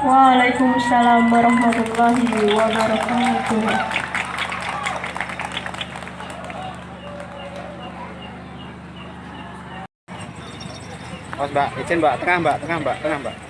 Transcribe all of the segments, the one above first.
Waalaikumsalam warahmatullahi wabarakatuh. Mas Mbak, izin Mbak, tengah Mbak, tengah Mbak, tengah Mbak.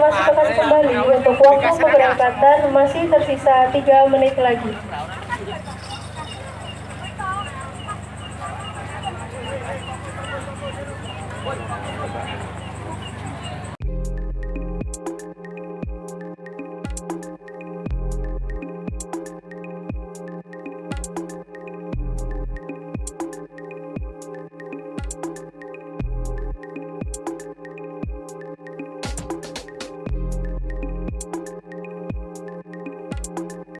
Diinformasikan kembali untuk waktu keberangkatan masih tersisa 3 menit lagi.